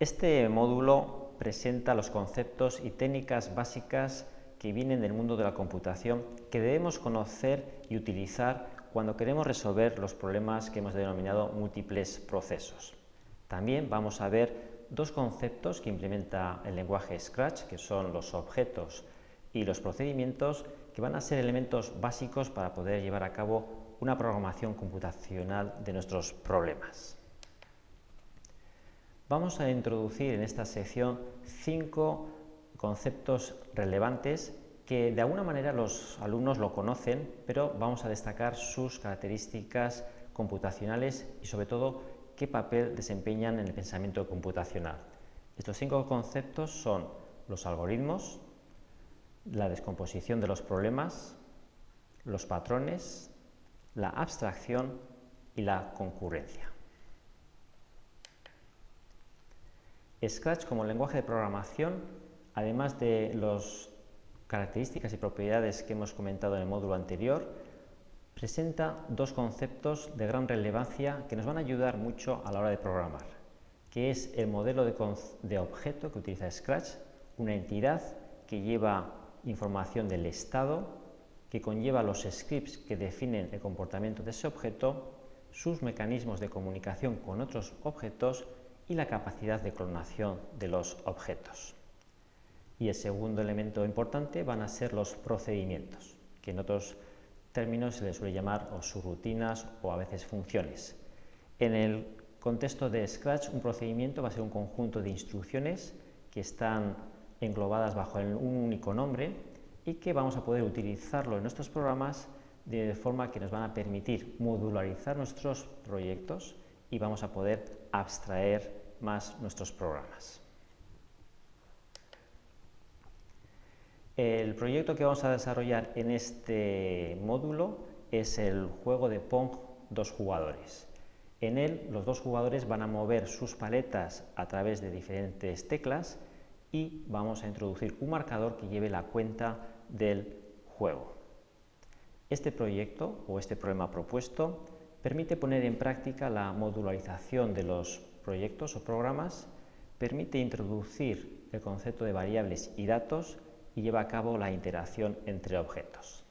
Este módulo presenta los conceptos y técnicas básicas que vienen del mundo de la computación que debemos conocer y utilizar cuando queremos resolver los problemas que hemos denominado múltiples procesos. También vamos a ver dos conceptos que implementa el lenguaje Scratch, que son los objetos y los procedimientos, que van a ser elementos básicos para poder llevar a cabo una programación computacional de nuestros problemas. Vamos a introducir en esta sección cinco conceptos relevantes que de alguna manera los alumnos lo conocen, pero vamos a destacar sus características computacionales y sobre todo qué papel desempeñan en el pensamiento computacional. Estos cinco conceptos son los algoritmos, la descomposición de los problemas, los patrones, la abstracción y la concurrencia. Scratch como lenguaje de programación, además de las características y propiedades que hemos comentado en el módulo anterior, presenta dos conceptos de gran relevancia que nos van a ayudar mucho a la hora de programar, que es el modelo de, objeto que utiliza Scratch, una entidad que lleva información del estado, que conlleva los scripts que definen el comportamiento de ese objeto, sus mecanismos de comunicación con otros objetos y la capacidad de clonación de los objetos. Y el segundo elemento importante van a ser los procedimientos, que en otros términos se les suele llamar o subrutinas o a veces funciones. En el contexto de Scratch, un procedimiento va a ser un conjunto de instrucciones que están englobadas bajo un único nombre y que vamos a poder utilizarlo en nuestros programas de forma que nos van a permitir modularizar nuestros proyectos y vamos a poder abstraer más nuestros programas. El proyecto que vamos a desarrollar en este módulo es el juego de Pong dos jugadores. En él los dos jugadores van a mover sus paletas a través de diferentes teclas y vamos a introducir un marcador que lleve la cuenta del juego. Este proyecto o este problema propuesto permite poner en práctica la modularización de los proyectos o programas, permite introducir el concepto de variables y datos y lleva a cabo la interacción entre objetos.